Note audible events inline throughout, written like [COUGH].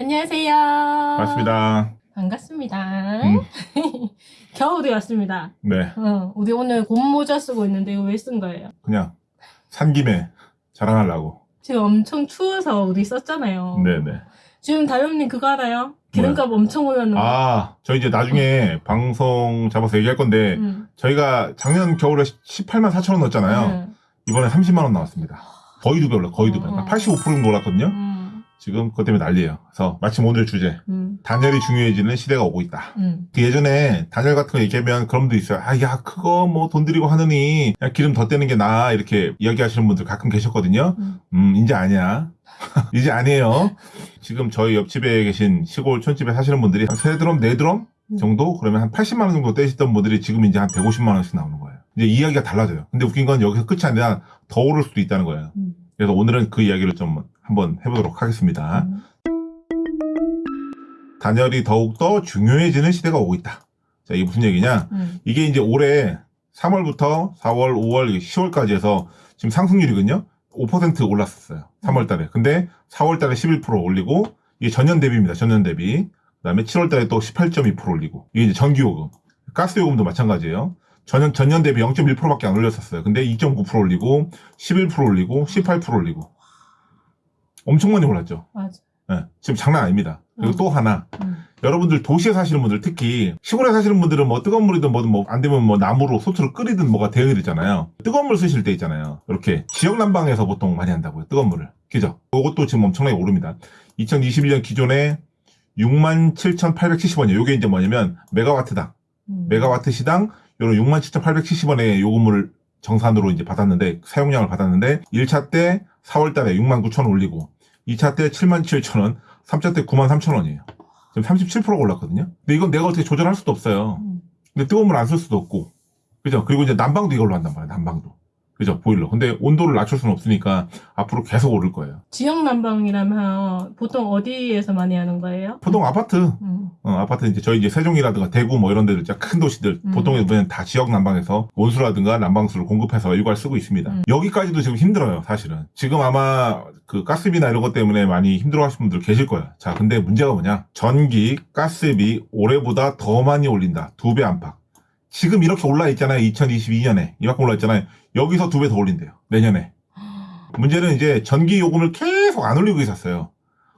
안녕하세요. 맞습니다. 반갑습니다. 음. [LAUGHS] 겨울이 왔습니다. 네, 어, 우리 오늘 곰모자 쓰고 있는데 이거 왜 쓴 거예요? 그냥 산 김에 자랑하려고. 지금 엄청 추워서 우리 썼잖아요. 네네. 지금 다현님 그거 알아요? 기름값 엄청 올랐는 거. 아, 저희 이제 나중에 방송 잡아서 얘기할 건데, 음. 저희가 작년 겨울에 18만 4천 원 넣었잖아요. 음. 이번에 30만 원 나왔습니다. 거의 두 배 올라, 거의 두 배. 어. 85% 정도 올랐거든요. 음. 지금 그것 때문에 난리예요. 그래서 마침 오늘 주제, 음. 단열이 중요해지는 시대가 오고 있다. 음. 그 예전에 단열 같은 거 얘기하면 그런 분도 있어요. 아, 야, 그거 뭐 돈 들이고 하느니, 야, 기름 더 떼는 게 나아. 이렇게 이야기하시는 분들 가끔 계셨거든요. 음. 음, 이제 아니야. [LAUGHS] 이제 아니에요. 지금 저희 옆집에 계신 시골 촌집에 사시는 분들이 한 세 드럼, 네 드럼 정도? 그러면 한 80만 원 정도 떼시던 분들이 지금 이제 한 150만 원씩 나오는 거예요. 이제 이야기가 달라져요. 근데 웃긴 건 여기서 끝이 아니라 더 오를 수도 있다는 거예요. 음. 그래서 오늘은 그 이야기를 좀 한번 해보도록 하겠습니다. 음. 단열이 더욱더 중요해지는 시대가 오고 있다. 자, 이게 무슨 얘기냐? 음. 이게 이제 올해 3월부터 4월, 5월, 10월까지 해서 지금 상승률이거든요. 5% 올랐었어요. 3월 달에. 근데 4월 달에 11% 올리고 이게 전년 대비입니다. 전년 대비. 그다음에 7월 달에 또 18.2% 올리고. 이게 이제 전기요금. 가스 요금도 마찬가지예요. 전년 전년 대비 0.1%밖에 안 올렸었어요. 근데 2.9% 올리고 11% 올리고 18% 올리고. 엄청 많이 올랐죠. 맞아. 예, 지금 장난 아닙니다. 그리고 음. 또 하나. 음. 여러분들 도시에 사시는 분들 특히 시골에 사시는 분들은 뭐 뜨거운 물이든 뭐든 뭐 안 되면 뭐 나무로 소트를 끓이든 뭐가 대응이 되잖아요. 뜨거운 물 쓰실 때 있잖아요. 이렇게 지역 난방에서 보통 많이 한다고요. 뜨거운 물을. 그죠? 그것도 지금 엄청나게 오릅니다. 2021년 기존에 67,870원이에요. 요게 이제 뭐냐면 메가와트당. 음. 메가와트 시당 요런 67,870원의 요금을 정산으로 이제 받았는데 사용량을 받았는데 1차 때 4월 달에 69,000원 올리고 2차 때 77,000원, 3차 때 93,000원이에요. 지금 37%가 올랐거든요. 근데 이건 내가 어떻게 조절할 수도 없어요. 음. 근데 뜨거운 물 안 쓸 수도 없고. 그죠? 그리고 이제 난방도 이걸로 한단 말이에요. 난방도. 그죠? 보일러. 근데 온도를 낮출 수는 없으니까 앞으로 계속 오를 거예요. 지역 난방이라면 보통 어디에서 많이 하는 거예요? 보통 아파트, 음. 어, 아파트 이제 저희 이제 세종이라든가 대구 뭐 이런 데들 진짜 큰 도시들 음. 보통 보면 다 지역 난방에서 온수라든가 난방수를 공급해서 일괄 쓰고 있습니다. 음. 여기까지도 지금 힘들어요, 사실은. 지금 아마 그 가스비나 이런 것 때문에 많이 힘들어 하시는 분들 계실 거예요. 자, 근데 문제가 뭐냐? 전기, 가스비 올해보다 더 많이 올린다. 두 배 안팎. 지금 이렇게 올라 있잖아요. 2022년에. 이만큼 올라 있잖아요. 여기서 두 배 더 올린대요. 내년에. 문제는 이제 전기 요금을 계속 안 올리고 있었어요.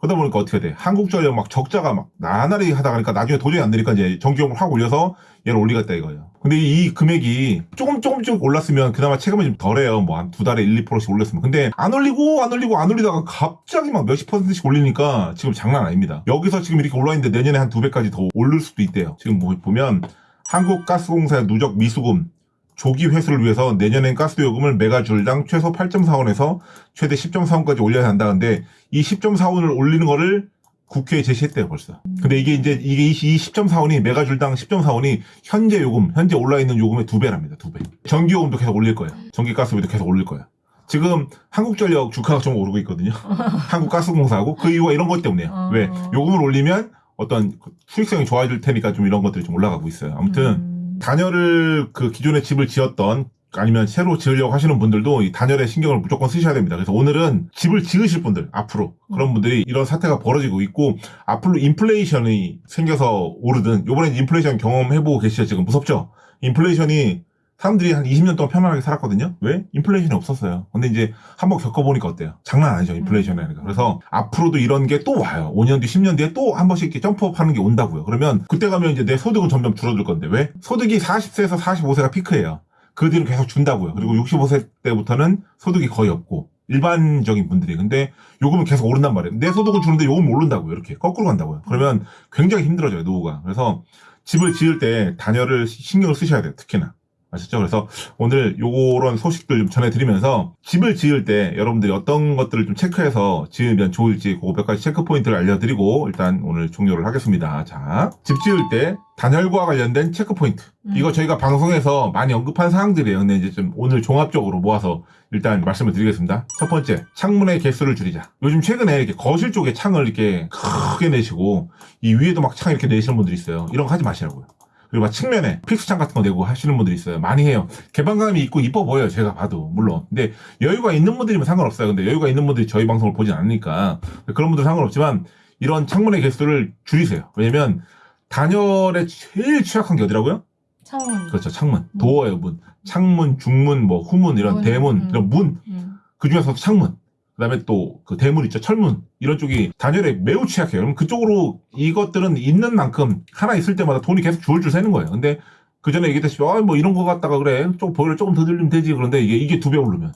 그러다 보니까 어떻게 돼? 한국전력 막 적자가 막 나날이 하다 보니까 나중에 도저히 안 되니까 이제 전기요금을 확 올려서 얘를 올리겠다 이거예요. 근데 이 금액이 조금 조금씩 올랐으면 그나마 체감이 좀 덜해요. 뭐 한 두 달에 1, 2%씩 올렸으면. 근데 안 올리고 안 올리고 안 올리다가 갑자기 막 몇십 퍼센트씩 올리니까 지금 장난 아닙니다. 여기서 지금 이렇게 올라 있는데 내년에 한 두 배까지 더 오를 수도 있대요. 지금 뭐 보면 한국가스공사의 누적 미수금 조기 회수를 위해서 내년엔 가스요금을 메가줄당 최소 8.4원에서 최대 10.4원까지 올려야 한다는데 이 10.4원을 올리는 거를 국회에 제시했대요 벌써. 근데 이게 이제 이게 이 10.4원이 메가줄당 10.4원이 현재 요금 현재 올라 있는 요금의 두 배랍니다 두 배. 전기요금도 계속 올릴 거예요. 전기가스비도 계속 올릴 거예요. 지금 한국전력 주가가 좀 오르고 있거든요. [LAUGHS] 한국가스공사하고 그 이유가 이런 것 때문이에요. 어. 왜 요금을 올리면 어떤 수익성이 좋아질 테니까 좀 이런 것들이 좀 올라가고 있어요. 아무튼 음. 단열을 그 기존에 집을 지었던 아니면 새로 지으려고 하시는 분들도 이 단열에 신경을 무조건 쓰셔야 됩니다. 그래서 오늘은 집을 지으실 분들 앞으로 그런 분들이 이런 사태가 벌어지고 있고 앞으로 인플레이션이 생겨서 오르든 요번에 인플레이션 경험해보고 계시죠 지금 무섭죠? 인플레이션이 사람들이 한 20년 동안 편안하게 살았거든요. 왜? 인플레이션이 없었어요. 근데 이제 한번 겪어보니까 어때요? 장난 아니죠, 인플레이션이라니까. 그래서 앞으로도 이런 게 또 와요. 5년 뒤, 10년 뒤에 또 한 번씩 이렇게 jump up 하는 게 온다고요. 그러면 그때 가면 이제 내 소득은 점점 줄어들 건데 왜? 소득이 40세에서 45세가 피크예요. 그 뒤로 계속 준다고요. 그리고 65세 때부터는 소득이 거의 없고 일반적인 분들이 근데 요금은 계속 오른단 말이에요. 내 소득은 주는데 요금 오른다고요. 이렇게 거꾸로 간다고요. 그러면 굉장히 힘들어져요, 노후가. 그래서 집을 지을 때 단열을 신경을 쓰셔야 돼요. 특히나. 아셨죠? 그래서 오늘 요런 소식들 좀 전해드리면서 집을 지을 때 여러분들이 어떤 것들을 좀 체크해서 지으면 좋을지 그거 몇 가지 체크 포인트를 알려드리고 일단 오늘 종료를 하겠습니다. 자, 집 지을 때 단열과 관련된 체크 포인트. 음. 이거 저희가 방송에서 많이 언급한 사항들이에요. 근데 이제 좀 오늘 종합적으로 모아서 일단 말씀을 드리겠습니다. 첫 번째, 창문의 개수를 줄이자. 요즘 최근에 이렇게 거실 쪽에 창을 이렇게 크게 내시고 이 위에도 막 창 이렇게 내시는 분들이 있어요. 이런 거 하지 마시라고요. 그리고 막 측면에 fix창 같은 거 내고 하시는 분들이 있어요. 많이 해요. 개방감이 있고 이뻐 보여요. 제가 봐도 물론. 근데 여유가 있는 분들이면 상관없어요. 근데 여유가 있는 분들이 저희 방송을 보진 않으니까 그런 분들 은 상관없지만 이런 창문의 개수를 줄이세요. 왜냐면 단열에 제일 취약한 게 어디라고요? 창문. 그렇죠. 창문. 음. 도어의 문. 창문, 중문, 뭐 후문 이런 문, 대문, 음. 이런 문. 음. 그 중에서도 창문. 그다음에 또 그 대문 있죠. 철문. 이런 쪽이 단열에 매우 취약해요. 그럼 그쪽으로 이것들은 있는 만큼 하나 있을 때마다 돈이 계속 줄줄 새는 거예요. 근데 그 전에 얘기했다시피 아, 뭐 이런 거 갖다가 그래. 좀 보일러 조금 더 들리면 되지. 그런데 이게 이게 두 배 오르면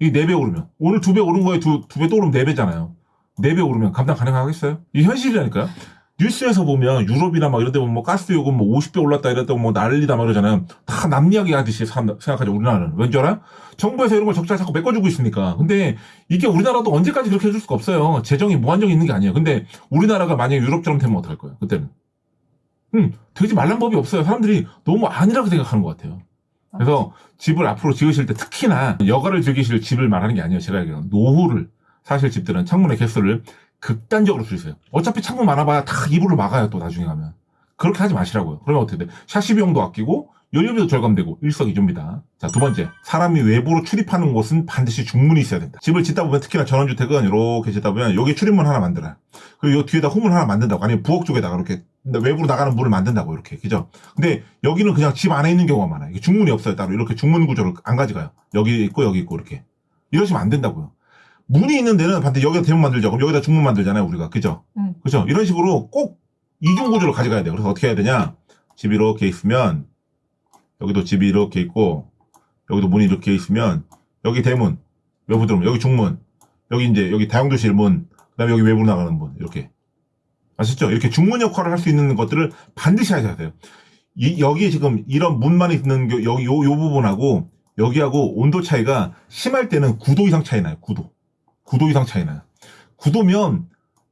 이게 네 배 오르면 오늘 두 배 오른 거에 두 두 배 또 오르면 네 배잖아요. 네 배 오르면 감당 가능하겠어요? 이게 현실이라니까요. 뉴스에서 보면 유럽이나 막 이런 데 보면 뭐 가스 요금 뭐 50배 올랐다 이랬다고 뭐 난리다 막 이러잖아요. 다 남 이야기 하듯이 생각하죠. 우리나라는. 왠지 알아요? 정부에서 이런 걸 적자 자꾸 메꿔주고 있으니까. 근데 이게 우리나라도 언제까지 그렇게 해줄 수가 없어요. 재정이 무한정이 있는 게 아니에요. 근데 우리나라가 만약에 유럽처럼 되면 어떡할 거예요? 그때는. 음, 되지 말란 법이 없어요. 사람들이 너무 아니라고 생각하는 것 같아요. 그래서 집을 앞으로 지으실 때 특히나 여가를 즐기실 집을 말하는 게 아니에요. 제가 얘기하는 노후를 사실 집들은 창문의 개수를 극단적으로 줄이세요. 어차피 창문 많아봐야 다 이불을 막아요. 또 나중에 가면. 그렇게 하지 마시라고요. 그러면 어떻게 돼? 샤시 비용도 아끼고 연료비도 절감되고 일석이조입니다. 자, 두 번째. 사람이 외부로 출입하는 곳은 반드시 중문이 있어야 된다. 집을 짓다 보면 특히나 전원주택은 이렇게 짓다 보면 여기 출입문 하나 만들어요. 그리고 요 뒤에다 후문 하나 만든다고. 아니면 부엌 쪽에다가 이렇게 외부로 나가는 문을 만든다고 이렇게. 그죠? 근데 여기는 그냥 집 안에 있는 경우가 많아요. 이게 중문이 없어요. 따로 이렇게 중문 구조를 안 가져가요. 여기 있고 여기 있고 이렇게. 이러시면 안 된다고요. 문이 있는 데는 반드시 여기다 대문 만들죠. 그럼 여기다 중문 만들잖아요. 우리가. 그죠? 음. 그죠? 이런 식으로 꼭 이중 구조를 가져가야 돼요. 그래서 어떻게 해야 되냐? 집이 이렇게 있으면 여기도 집이 이렇게 있고 여기도 문이 이렇게 있으면 여기 대문 외부 들어오면 여기 중문 여기 이제 여기 다용도실 문 그 다음에 여기 외부로 나가는 문 이렇게 아시죠? 이렇게 중문 역할을 할 수 있는 것들을 반드시 하셔야 돼요. 이, 여기 지금 이런 문만 있는 게 여기 요, 요 부분하고 여기하고 온도 차이가 심할 때는 9도 이상 차이 나요. 9도. 9도 이상 차이 나요. 9도면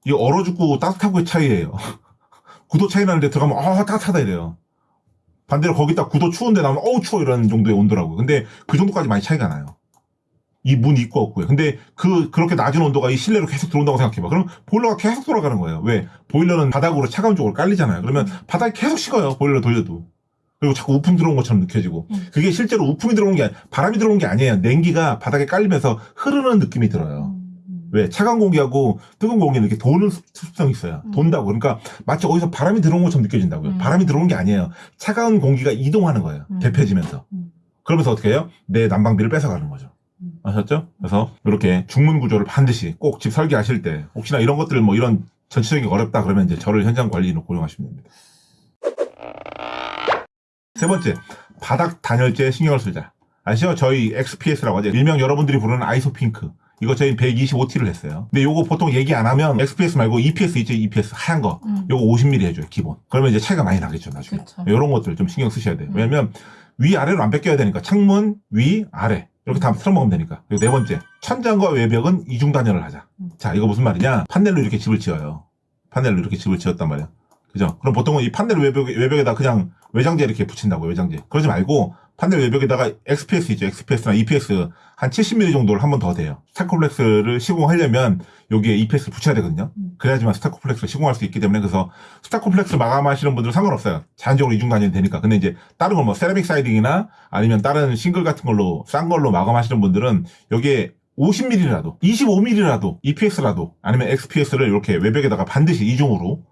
이 얼어 죽고 따뜻하고의 차이예요. [LAUGHS] 9도 차이 나는데 들어가면 아 따뜻하다 이래요. 반대로 거기다 9도 추운데 나오면 어우 추워 이런 정도의 온도라고요. 근데 그 정도까지 많이 차이가 나요. 이문 있고 없고요. 근데 그 그렇게 낮은 온도가 이 실내로 계속 들어온다고 생각해봐. 그럼 보일러가 계속 돌아가는 거예요. 왜? 보일러는 바닥으로 차가운 쪽으로 깔리잖아요. 그러면 바닥이 계속 식어요. 보일러 돌려도. 그리고 자꾸 우풍 들어온 것처럼 느껴지고. 음. 그게 실제로 우풍이 들어온 게 아니, 바람이 들어온 게 아니에요. 냉기가 바닥에 깔리면서 흐르는 느낌이 들어요. 음. 왜? 차가운 공기하고 뜨거운 공기는 이렇게 도는 습- 습성이 있어요. 음. 돈다고. 그러니까 마치 어디서 바람이 들어온 것처럼 느껴진다고요. 음. 바람이 들어오는 게 아니에요. 차가운 공기가 이동하는 거예요. 음. 대표지면서. 음. 그러면서 어떻게 해요? 내 난방비를 뺏어가는 거죠. 음. 아셨죠? 그래서 이렇게 중문 구조를 반드시 꼭 집 설계하실 때 혹시나 이런 것들 뭐 이런 전체적인 게 어렵다 그러면 이제 저를 현장 관리인으로 고용하시면 됩니다. 세 번째, 바닥 단열재에 신경을 쓰자. 아시죠? 저희 XPS라고 하죠. 일명 여러분들이 부르는 아이소핑크. 이거 저희 125T를 했어요. 근데 요거 보통 얘기 안 하면 XPS 말고 EPS 있죠? EPS 하얀 거. 음. 요거 50mm 해줘요, 기본. 그러면 이제 차이가 많이 나겠죠, 나중에. 그쵸. 이런 것들 좀 신경 쓰셔야 돼요. 음. 왜냐면 위, 아래로 안 뺏겨야 되니까. 창문, 위, 아래. 이렇게 다 틀어먹으면 되니까. 그리고 네 번째, 천장과 외벽은 이중 단열을 하자. 음. 자, 이거 무슨 말이냐? 판넬로 이렇게 집을 지어요. 판넬로 이렇게 집을 지었단 말이야. 그죠? 그럼 보통은 이 판넬 외벽, 외벽에다 그냥 외장재 이렇게 붙인다고, 외장재. 그러지 말고, 판넬 외벽에다가 XPS 있죠. XPS나 EPS 한 70mm 정도를 한 번 더 대요. 스타코플렉스를 시공하려면 여기에 EPS를 붙여야 되거든요. 음. 그래야지만 스타코플렉스를 시공할 수 있기 때문에 그래서 스타코플렉스 마감하시는 분들은 상관없어요. 자연적으로 이중 단열이 되니까. 근데 이제 다른 걸 뭐 세라믹 siding이나 아니면 다른 shingle 같은 걸로 싼 걸로 마감하시는 분들은 여기에 50mm라도 25mm라도 EPS라도 아니면 XPS를 이렇게 외벽에다가 반드시 이중으로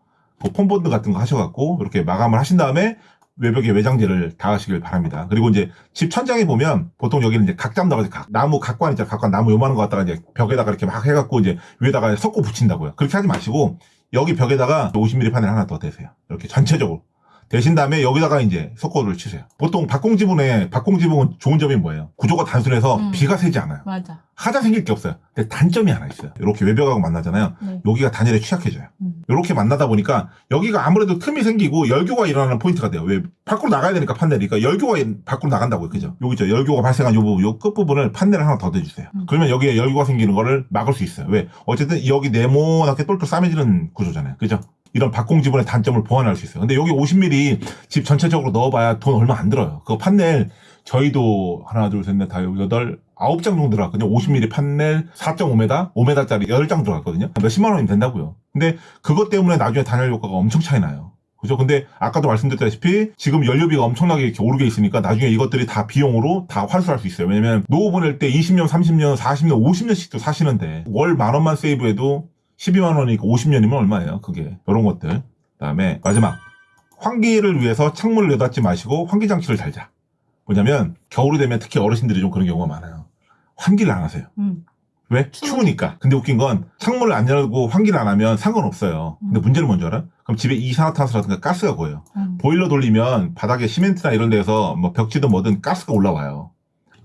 그 foam bond 같은 거 하셔갖고 이렇게 마감을 하신 다음에 외벽에 외장재를 다시길 바랍니다. 그리고 이제 집 천장에 보면 보통 여기는 이제 각잠 나가지 각 나무 각관 있잖아 각관 나무 요만한 거 갖다가 이제 벽에다가 이렇게 막 해갖고 이제 위에다가 석고 붙인다고요. 그렇게 하지 마시고 여기 벽에다가 50mm 판을 하나 더 대세요. 이렇게 전체적으로. 대신 다음에 여기다가 이제 석고를 치세요. 보통 박공지붕에 박공지붕은 좋은 점이 뭐예요? 구조가 단순해서 음. 비가 새지 않아요. 맞아. 하자 생길 게 없어요. 근데 단점이 하나 있어요. 이렇게 외벽하고 만나잖아요. 네. 여기가 단열에 취약해져요. 음. 이렇게 만나다 보니까 여기가 아무래도 틈이 생기고 열교가 일어나는 포인트가 돼요. 왜 밖으로 나가야 되니까 판넬이. 그러니까 열교가 밖으로 나간다고요. 그죠? 여기죠. 열교가 발생한 요 부분, 요 끝부분을 판넬을 하나 더 대주세요. 음. 그러면 여기에 열교가 생기는 거를 막을 수 있어요. 왜? 어쨌든 여기 네모나게 똘똘 싸매지는 구조잖아요. 그죠? 이런 박공 지분의 단점을 보완할 수 있어요. 근데 여기 50mm 집 전체적으로 넣어봐야 돈 얼마 안 들어요. 그거 판넬 저희도 하나, 둘, 셋, 넷, 다 여덟, 아홉 장 정도 들어갔거든요. 50mm 판넬 4.5m, 5m짜리 8장 들어갔거든요. 몇십만 원이면 된다고요. 근데 그것 때문에 나중에 단열 효과가 엄청 차이 나요. 그죠? 근데 아까도 말씀드렸다시피 지금 연료비가 엄청나게 이렇게 오르게 있으니까 나중에 이것들이 다 비용으로 다 환수할 수 있어요. 왜냐면 노후 보낼 때 20년, 30년, 40년, 50년씩도 사시는데 월 만 원만 세이브해도 12만 원이니까 50년이면 얼마예요? 그게 이런 것들. 그 다음에 마지막 환기를 위해서 창문을 여닫지 마시고 환기 장치를 달자. 뭐냐면 겨울이 되면 특히 어르신들이 좀 그런 경우가 많아요. 환기를 안 하세요. 음. 왜? 추우니까. 추우니까. 근데 웃긴 건 창문을 안 열고 환기를 안 하면 상관없어요. 근데 음. 문제는 뭔지 알아? 그럼 집에 이산화탄소라든가 가스가 고여요. 음. 보일러 돌리면 바닥에 시멘트나 이런 데서 뭐 벽지든 뭐든 가스가 올라와요.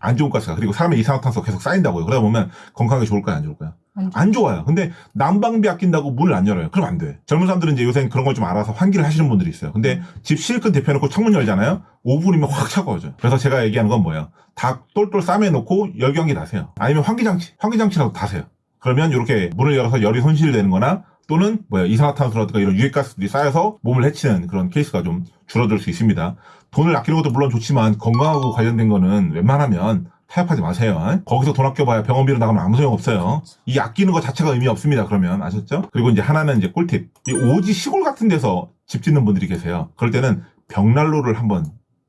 안 좋은 가스가. 그리고 사람의 이산화탄소가 계속 쌓인다고요. 그러다 보면 건강에 좋을까요? 안 좋을까요? 안 좋- 안 좋아요. 근데 난방비 아낀다고 문을 안 열어요. 그럼 안 돼. 젊은 사람들은 이제 요새 그런 걸 좀 알아서 환기를 하시는 분들이 있어요. 근데 집 실컷 대표놓고 창문 열잖아요? 5분이면 확 차가워져요. 그래서 제가 얘기하는 건 뭐예요? 다 똘똘 싸매놓고 열경기 다세요. 아니면 환기장치, 환기장치라도 다세요. 그러면 이렇게 문을 열어서 열이 손실되는 거나 또는 뭐야 이산화탄소라든가 이런 유해가스들이 쌓여서 몸을 해치는 그런 케이스가 좀 줄어들 수 있습니다. 돈을 아끼는 것도 물론 좋지만 건강하고 관련된 거는 웬만하면 타협하지 마세요. 거기서 돈 아껴봐야 병원비로 나가면 아무 소용 없어요. 이 아끼는 것 자체가 의미 없습니다. 그러면 아셨죠? 그리고 이제 하나는 이제 꿀팁. 이 오지 시골 같은 데서 집 짓는 분들이 계세요. 그럴 때는 벽난로를 한번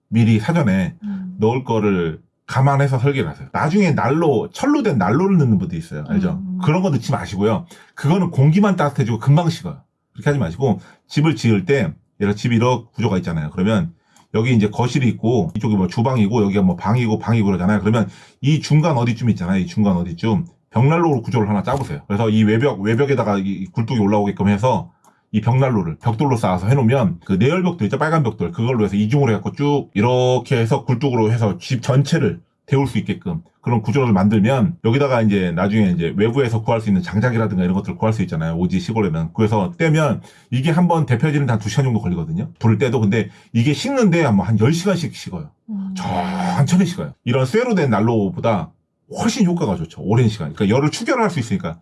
미리 사전에 음. 넣을 거를 감안해서 설계를 하세요. 나중에 난로, 철로 된 난로를 넣는 분들이 있어요. 알죠? 음. 그런 거 넣지 마시고요. 그거는 공기만 따뜻해지고 금방 식어요. 그렇게 하지 마시고 집을 지을 때 예를 집이 이런 구조가 있잖아요. 그러면 여기 이제 거실이 있고 이쪽이 뭐 주방이고 여기가 뭐 방이고 방이고 그러잖아요. 그러면 이 중간 어디쯤 있잖아요. 이 중간 어디쯤 벽난로로 구조를 하나 짜보세요. 그래서 이 외벽 외벽에다가 이 굴뚝이 올라오게끔 해서 이 벽난로를 벽돌로 쌓아서 해놓으면 그 내열벽돌 있죠 빨간 벽돌 그걸로 해서 이중으로 해갖고 쭉 이렇게 해서 굴뚝으로 해서 집 전체를 데울 수 있게끔 그런 구조를 만들면 여기다가 이제 나중에 이제 외부에서 구할 수 있는 장작이라든가 이런 것들을 구할 수 있잖아요 오지 시골에는 그래서 떼면 이게 한번 데펴지는데 한 2시간 정도 걸리거든요 불을 떼도 근데 이게 식는데 뭐한 10시간씩 식어요 음. 천천히 식어요. 이런 쇠로 된 난로보다 훨씬 효과가 좋죠. 오랜 시간. 그러니까 열을 추결할 수 있으니까.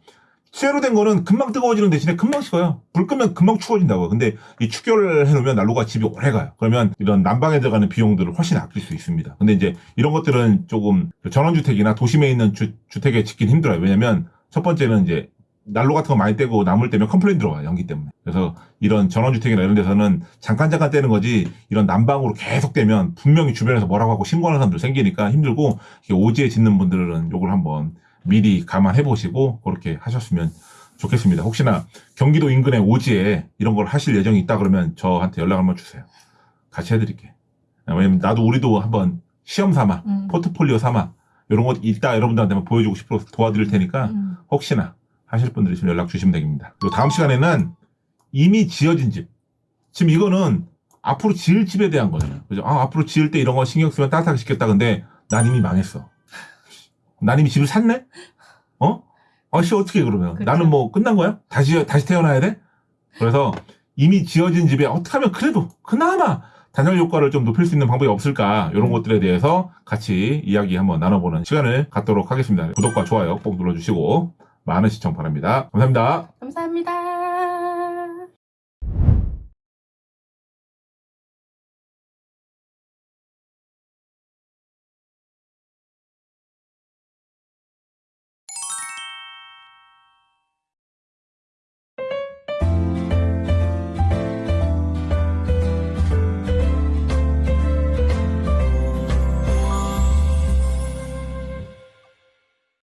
쇠로 된 거는 금방 뜨거워지는 대신에 금방 식어요. 불 끄면 금방 추워진다고요. 근데 이 추결을 해놓으면 난로가 집이 오래 가요. 그러면 이런 난방에 들어가는 비용들을 훨씬 아낄 수 있습니다. 근데 이제 이런 것들은 조금 전원주택이나 도심에 있는 주, 주택에 짓긴 힘들어요. 왜냐면 첫 번째는 이제 난로 같은 거 많이 때고 나무를 때면 컴플레인 들어와요. 연기 때문에. 그래서 이런 전원주택이나 이런 데서는 잠깐 잠깐 때는 거지 이런 난방으로 계속 때면 분명히 주변에서 뭐라고 하고 신고하는 사람들 생기니까 힘들고 이렇게 오지에 짓는 분들은 요걸 한번 미리 감안해 보시고 그렇게 하셨으면 좋겠습니다. 혹시나 경기도 인근의 오지에 이런 걸 하실 예정이 있다 그러면 저한테 연락 한번 주세요. 같이 해드릴게. 왜냐면 나도 우리도 한번 시험 삼아 음. 포트폴리오 삼아 이런 거 있다 여러분들한테 한번 보여주고 싶어서 도와드릴 테니까 음. 혹시나 하실 분들 있으면 연락 주시면 됩니다. 그리고 다음 시간에는 이미 지어진 집. 지금 이거는 앞으로 지을 집에 대한 거잖아요. 그죠? 아, 앞으로 지을 때 이런 거 신경 쓰면 따뜻하게 짓겠다. 근데 난 이미 망했어. 난 이미 집을 샀네? 어? 아씨, 어떻게 해, 그러면? 그쵸. 나는 뭐 끝난 거야? 다시, 다시 태어나야 돼? 그래서 이미 지어진 집에 어떻게 하면 그래도 그나마 단열 효과를 좀 높일 수 있는 방법이 없을까? 이런 것들에 대해서 같이 이야기 한번 나눠보는 시간을 갖도록 하겠습니다. 구독과 좋아요 꼭 눌러주시고 많은 시청 바랍니다. 감사합니다. 감사합니다.